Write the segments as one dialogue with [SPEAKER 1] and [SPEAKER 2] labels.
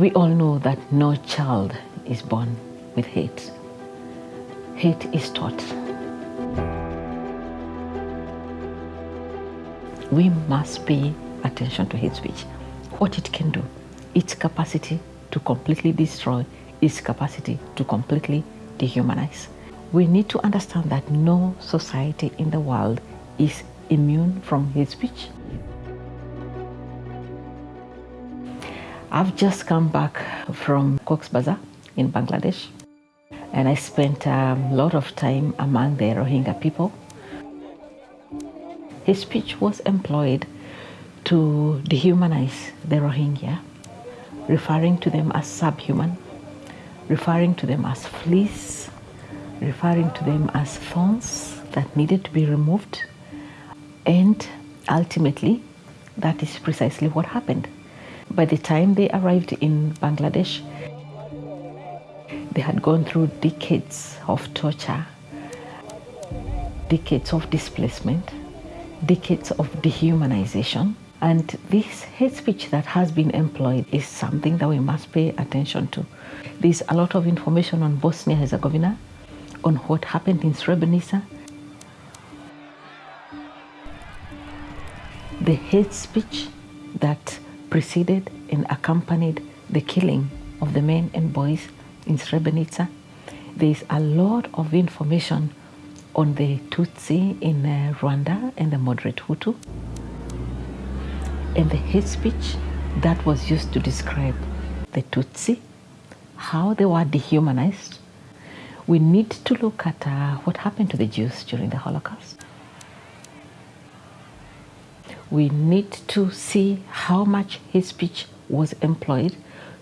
[SPEAKER 1] We all know that no child is born with hate. Hate is taught. We must pay attention to hate speech, what it can do, its capacity to completely destroy, its capacity to completely dehumanize. We need to understand that no society in the world is immune from hate speech. I've just come back from Cox's Bazar in Bangladesh and I spent a lot of time among the Rohingya people. His speech was employed to dehumanize the Rohingya, referring to them as subhuman, referring to them as fleas, referring to them as thorns that needed to be removed. And ultimately, that is precisely what happened. By the time they arrived in Bangladesh, they had gone through decades of torture, decades of displacement, decades of dehumanization. And this hate speech that has been employed is something that we must pay attention to. There's a lot of information on Bosnia Herzegovina, on what happened in Srebrenica. The hate speech that preceded and accompanied the killing of the men and boys in Srebrenica. There's a lot of information on the Tutsi in uh, Rwanda and the moderate Hutu, and the hate speech that was used to describe the Tutsi, how they were dehumanized. We need to look at uh, what happened to the Jews during the Holocaust. We need to see how much hate speech was employed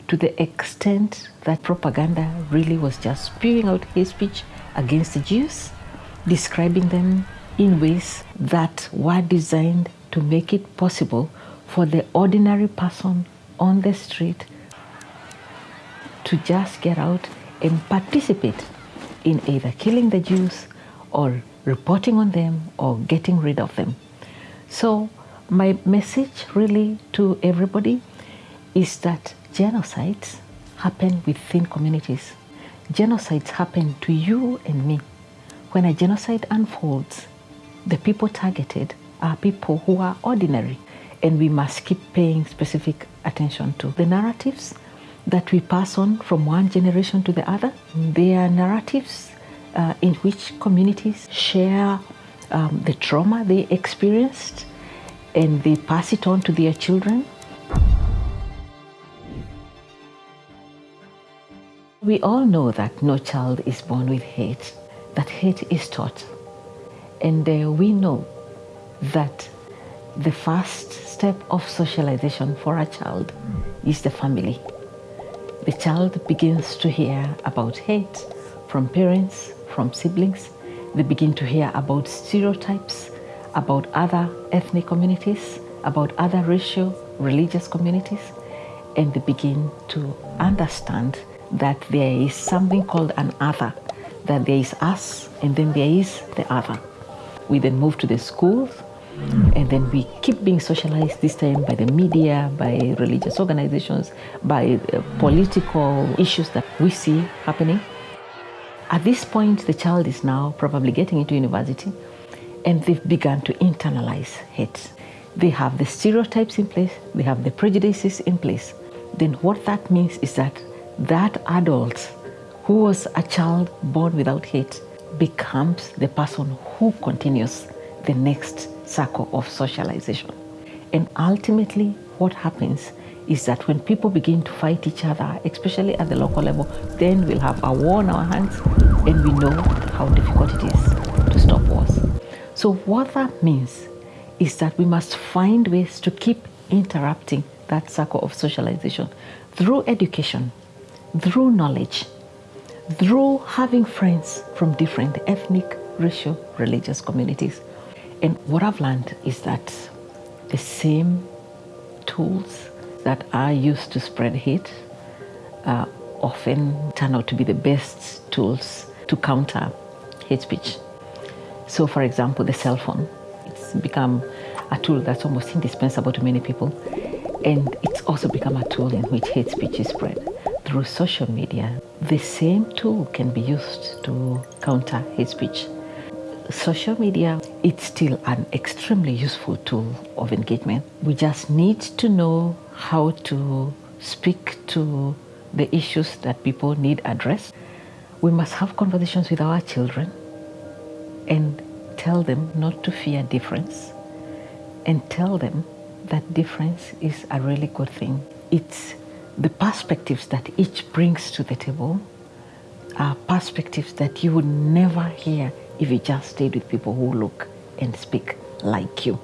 [SPEAKER 1] to the extent that propaganda really was just spewing out hate speech against the Jews, describing them in ways that were designed to make it possible for the ordinary person on the street to just get out and participate in either killing the Jews or reporting on them or getting rid of them. So my message really to everybody is that genocides happen within communities. Genocides happen to you and me. When a genocide unfolds, the people targeted are people who are ordinary, and we must keep paying specific attention to the narratives that we pass on from one generation to the other. They are narratives uh, in which communities share um, the trauma they experienced and they pass it on to their children. We all know that no child is born with hate, that hate is taught. And uh, we know that the first step of socialization for a child is the family. The child begins to hear about hate from parents, from siblings. They begin to hear about stereotypes, about other ethnic communities, about other racial, religious communities, and they begin to understand that there is something called an other, that there is us and then there is the other. We then move to the schools and then we keep being socialized this time by the media, by religious organizations, by uh, political issues that we see happening. At this point, the child is now probably getting into university and they've begun to internalize hate. They have the stereotypes in place, they have the prejudices in place. Then what that means is that that adult who was a child born without hate becomes the person who continues the next circle of socialization. And ultimately, what happens is that when people begin to fight each other, especially at the local level, then we'll have a war on our hands and we know how difficult it is to stop wars. So what that means is that we must find ways to keep interrupting that circle of socialization through education, through knowledge, through having friends from different ethnic, racial, religious communities. And what I've learned is that the same tools that are used to spread hate uh, often turn out to be the best tools to counter hate speech. So for example, the cell phone, it's become a tool that's almost indispensable to many people. And it's also become a tool in which hate speech is spread through social media. The same tool can be used to counter hate speech. Social media, it's still an extremely useful tool of engagement. We just need to know how to speak to the issues that people need addressed. We must have conversations with our children and tell them not to fear difference and tell them that difference is a really good thing. It's the perspectives that each brings to the table are perspectives that you would never hear if you just stayed with people who look and speak like you.